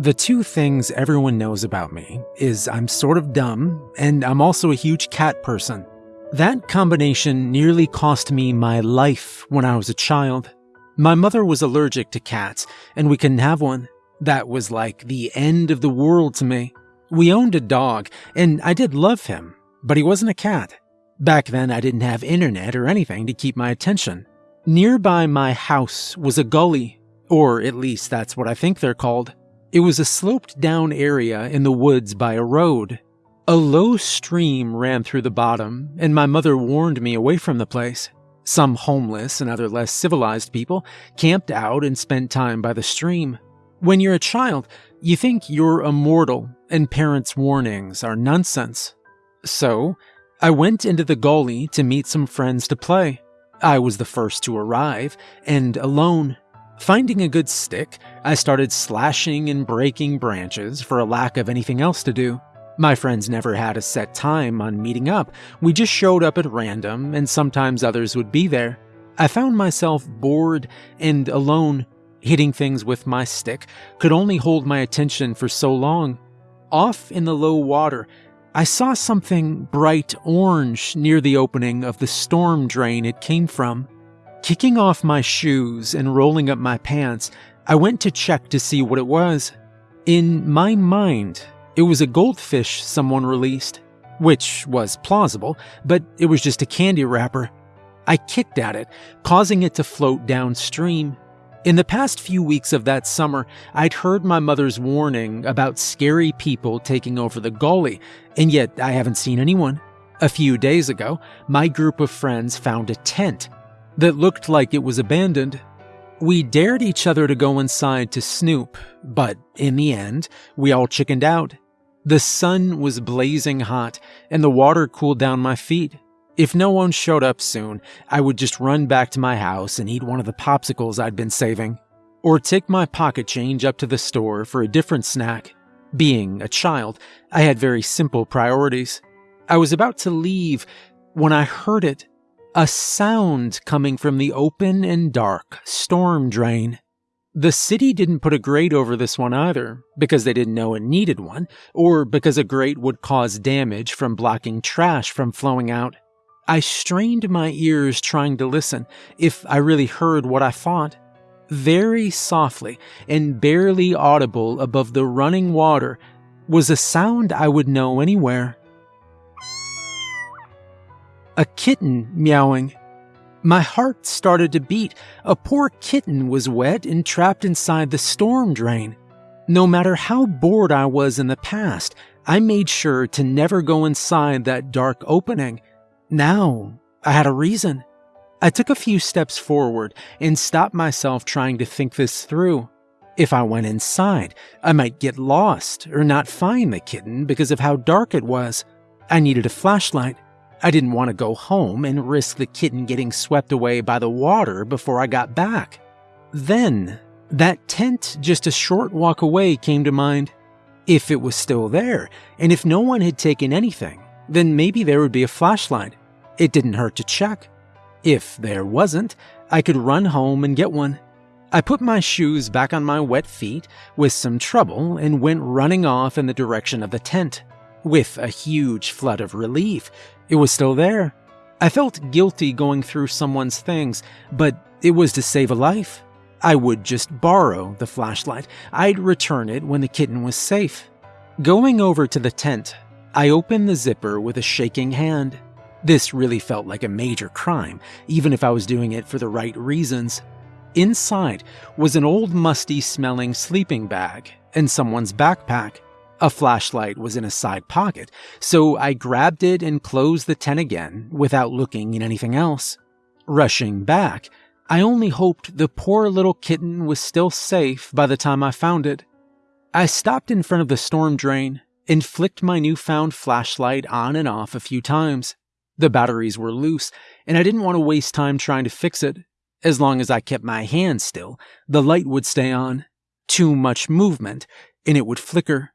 The two things everyone knows about me is I'm sort of dumb and I'm also a huge cat person. That combination nearly cost me my life when I was a child. My mother was allergic to cats and we couldn't have one. That was like the end of the world to me. We owned a dog and I did love him, but he wasn't a cat. Back then I didn't have internet or anything to keep my attention. Nearby my house was a gully, or at least that's what I think they're called. It was a sloped down area in the woods by a road. A low stream ran through the bottom, and my mother warned me away from the place. Some homeless and other less civilized people camped out and spent time by the stream. When you're a child, you think you're immortal and parents' warnings are nonsense. So, I went into the gully to meet some friends to play. I was the first to arrive, and alone. Finding a good stick, I started slashing and breaking branches for a lack of anything else to do. My friends never had a set time on meeting up, we just showed up at random, and sometimes others would be there. I found myself bored and alone. Hitting things with my stick could only hold my attention for so long. Off in the low water, I saw something bright orange near the opening of the storm drain it came from. Kicking off my shoes and rolling up my pants, I went to check to see what it was. In my mind, it was a goldfish someone released, which was plausible, but it was just a candy wrapper. I kicked at it, causing it to float downstream. In the past few weeks of that summer, I'd heard my mother's warning about scary people taking over the gully, and yet I haven't seen anyone. A few days ago, my group of friends found a tent that looked like it was abandoned. We dared each other to go inside to snoop, but in the end, we all chickened out. The sun was blazing hot, and the water cooled down my feet. If no one showed up soon, I would just run back to my house and eat one of the popsicles I'd been saving, or take my pocket change up to the store for a different snack. Being a child, I had very simple priorities. I was about to leave when I heard it a sound coming from the open and dark storm drain. The city didn't put a grate over this one either, because they didn't know it needed one, or because a grate would cause damage from blocking trash from flowing out. I strained my ears trying to listen, if I really heard what I thought. Very softly and barely audible above the running water was a sound I would know anywhere a kitten meowing. My heart started to beat. A poor kitten was wet and trapped inside the storm drain. No matter how bored I was in the past, I made sure to never go inside that dark opening. Now, I had a reason. I took a few steps forward and stopped myself trying to think this through. If I went inside, I might get lost or not find the kitten because of how dark it was. I needed a flashlight. I didn't want to go home and risk the kitten getting swept away by the water before I got back. Then, that tent just a short walk away came to mind. If it was still there, and if no one had taken anything, then maybe there would be a flashlight. It didn't hurt to check. If there wasn't, I could run home and get one. I put my shoes back on my wet feet with some trouble and went running off in the direction of the tent. With a huge flood of relief, it was still there. I felt guilty going through someone's things, but it was to save a life. I would just borrow the flashlight. I'd return it when the kitten was safe. Going over to the tent, I opened the zipper with a shaking hand. This really felt like a major crime, even if I was doing it for the right reasons. Inside was an old musty smelling sleeping bag and someone's backpack. A flashlight was in a side pocket, so I grabbed it and closed the tent again without looking at anything else. Rushing back, I only hoped the poor little kitten was still safe by the time I found it. I stopped in front of the storm drain and flicked my newfound flashlight on and off a few times. The batteries were loose, and I didn't want to waste time trying to fix it. As long as I kept my hand still, the light would stay on. Too much movement, and it would flicker.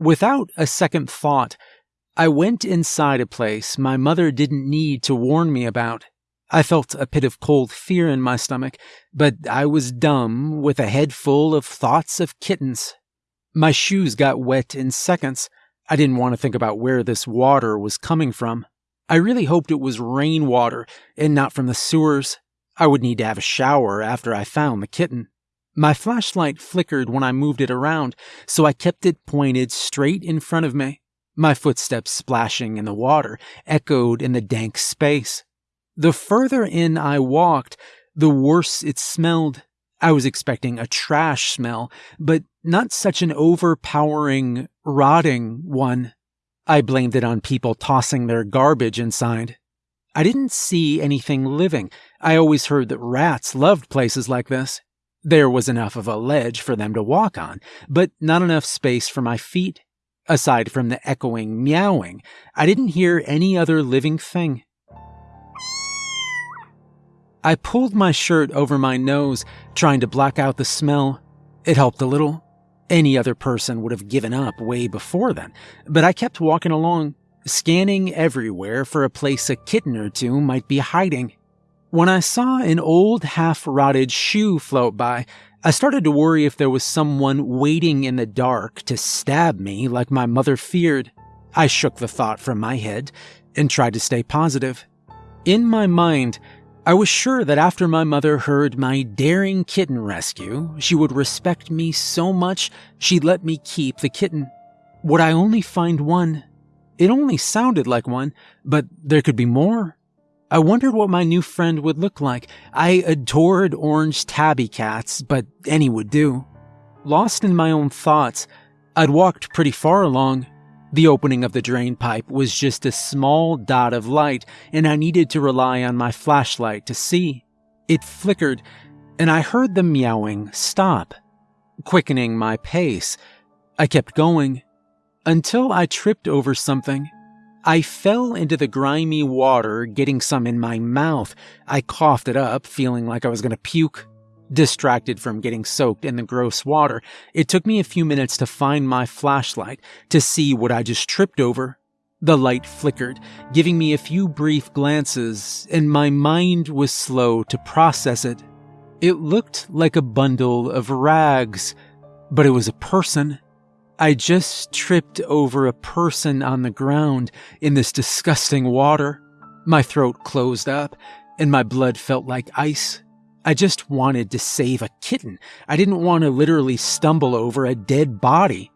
Without a second thought, I went inside a place my mother didn't need to warn me about. I felt a pit of cold fear in my stomach, but I was dumb with a head full of thoughts of kittens. My shoes got wet in seconds. I didn't want to think about where this water was coming from. I really hoped it was rainwater and not from the sewers. I would need to have a shower after I found the kitten. My flashlight flickered when I moved it around, so I kept it pointed straight in front of me. My footsteps splashing in the water echoed in the dank space. The further in I walked, the worse it smelled. I was expecting a trash smell, but not such an overpowering, rotting one. I blamed it on people tossing their garbage inside. I didn't see anything living. I always heard that rats loved places like this. There was enough of a ledge for them to walk on, but not enough space for my feet. Aside from the echoing meowing, I didn't hear any other living thing. I pulled my shirt over my nose, trying to block out the smell. It helped a little. Any other person would have given up way before then, but I kept walking along, scanning everywhere for a place a kitten or two might be hiding. When I saw an old half rotted shoe float by, I started to worry if there was someone waiting in the dark to stab me like my mother feared. I shook the thought from my head and tried to stay positive. In my mind, I was sure that after my mother heard my daring kitten rescue, she would respect me so much she'd let me keep the kitten. Would I only find one? It only sounded like one, but there could be more. I wondered what my new friend would look like. I adored orange tabby cats, but any would do. Lost in my own thoughts, I'd walked pretty far along the opening of the drain pipe was just a small dot of light, and I needed to rely on my flashlight to see. It flickered, and I heard the meowing stop, quickening my pace. I kept going until I tripped over something. I fell into the grimy water, getting some in my mouth. I coughed it up, feeling like I was going to puke. Distracted from getting soaked in the gross water, it took me a few minutes to find my flashlight to see what I just tripped over. The light flickered, giving me a few brief glances, and my mind was slow to process it. It looked like a bundle of rags, but it was a person. I just tripped over a person on the ground in this disgusting water. My throat closed up, and my blood felt like ice. I just wanted to save a kitten. I didn't want to literally stumble over a dead body.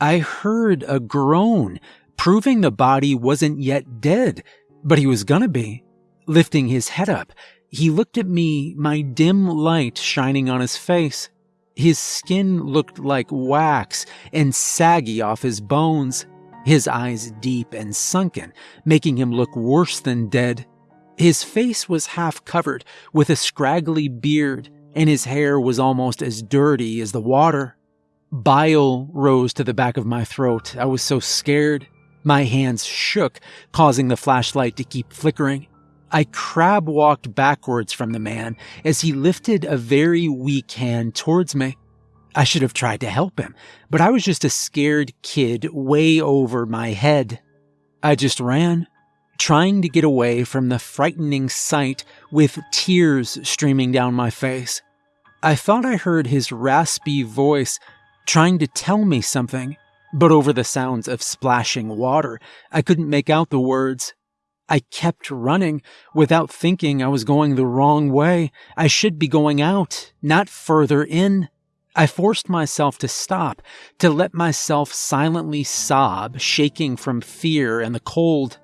I heard a groan, proving the body wasn't yet dead, but he was gonna be. Lifting his head up, he looked at me, my dim light shining on his face. His skin looked like wax and saggy off his bones, his eyes deep and sunken, making him look worse than dead. His face was half covered with a scraggly beard, and his hair was almost as dirty as the water. Bile rose to the back of my throat. I was so scared. My hands shook, causing the flashlight to keep flickering. I crab walked backwards from the man as he lifted a very weak hand towards me. I should have tried to help him, but I was just a scared kid way over my head. I just ran, trying to get away from the frightening sight with tears streaming down my face. I thought I heard his raspy voice trying to tell me something, but over the sounds of splashing water, I couldn't make out the words. I kept running without thinking I was going the wrong way. I should be going out, not further in. I forced myself to stop, to let myself silently sob, shaking from fear and the cold.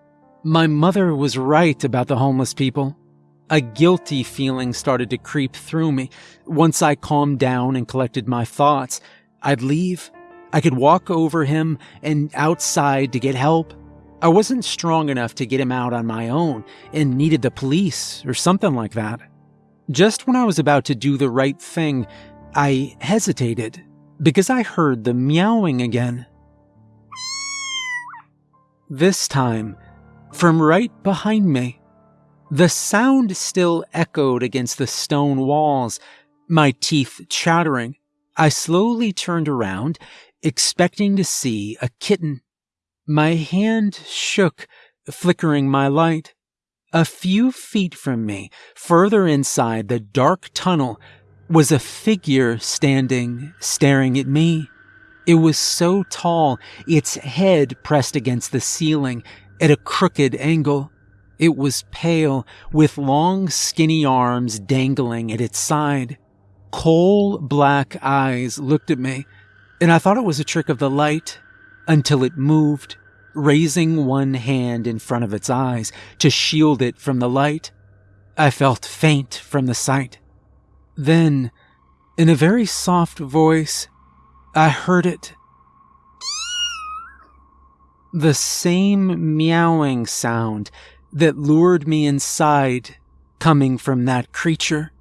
My mother was right about the homeless people. A guilty feeling started to creep through me. Once I calmed down and collected my thoughts, I'd leave. I could walk over him and outside to get help. I wasn't strong enough to get him out on my own and needed the police or something like that. Just when I was about to do the right thing, I hesitated because I heard the meowing again. This time, from right behind me. The sound still echoed against the stone walls, my teeth chattering. I slowly turned around, expecting to see a kitten. My hand shook, flickering my light. A few feet from me, further inside the dark tunnel, was a figure standing, staring at me. It was so tall, its head pressed against the ceiling at a crooked angle. It was pale, with long, skinny arms dangling at its side. Coal black eyes looked at me, and I thought it was a trick of the light until it moved, raising one hand in front of its eyes to shield it from the light. I felt faint from the sight. Then, in a very soft voice, I heard it. The same meowing sound that lured me inside coming from that creature.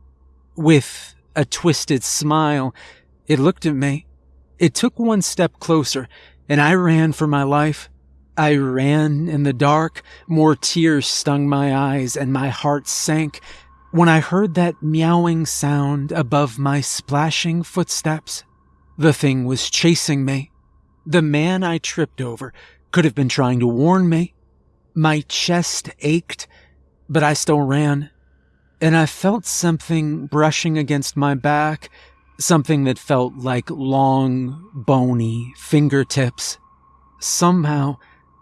With a twisted smile, it looked at me. It took one step closer, and I ran for my life. I ran in the dark, more tears stung my eyes, and my heart sank when I heard that meowing sound above my splashing footsteps. The thing was chasing me. The man I tripped over could have been trying to warn me. My chest ached, but I still ran. And I felt something brushing against my back, something that felt like long, bony fingertips. Somehow,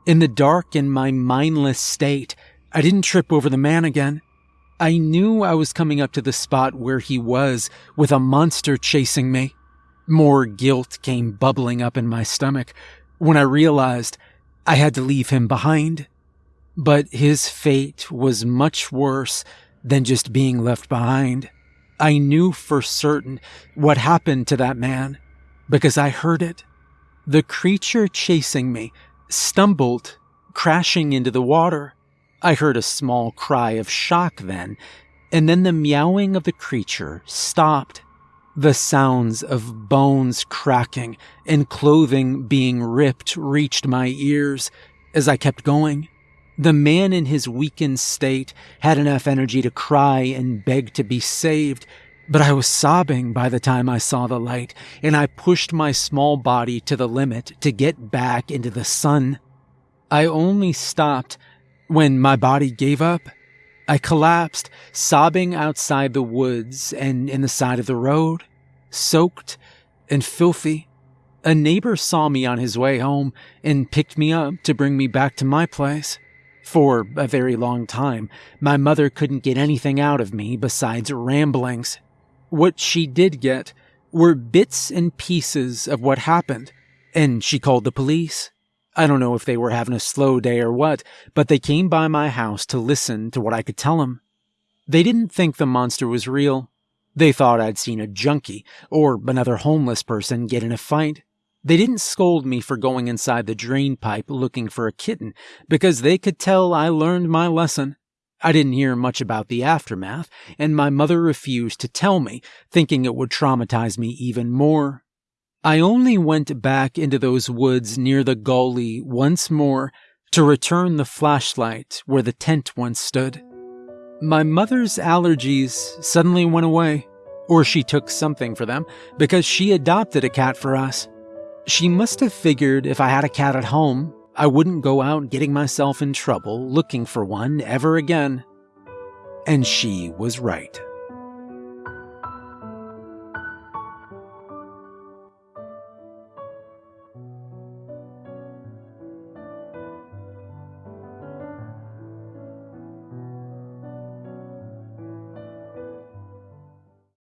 in the dark in my mindless state, I didn't trip over the man again. I knew I was coming up to the spot where he was with a monster chasing me. More guilt came bubbling up in my stomach when I realized I had to leave him behind. But his fate was much worse than just being left behind. I knew for certain what happened to that man because I heard it. The creature chasing me stumbled, crashing into the water. I heard a small cry of shock then, and then the meowing of the creature stopped. The sounds of bones cracking and clothing being ripped reached my ears as I kept going. The man in his weakened state had enough energy to cry and beg to be saved, but I was sobbing by the time I saw the light, and I pushed my small body to the limit to get back into the sun. I only stopped when my body gave up. I collapsed, sobbing outside the woods and in the side of the road, soaked and filthy. A neighbor saw me on his way home and picked me up to bring me back to my place. For a very long time, my mother couldn't get anything out of me besides ramblings. What she did get were bits and pieces of what happened, and she called the police. I don't know if they were having a slow day or what, but they came by my house to listen to what I could tell them. They didn't think the monster was real. They thought I'd seen a junkie or another homeless person get in a fight. They didn't scold me for going inside the drain pipe looking for a kitten because they could tell I learned my lesson. I didn't hear much about the aftermath, and my mother refused to tell me, thinking it would traumatize me even more. I only went back into those woods near the gully once more to return the flashlight where the tent once stood. My mother's allergies suddenly went away, or she took something for them because she adopted a cat for us. She must have figured if I had a cat at home, I wouldn't go out getting myself in trouble looking for one ever again. And she was right.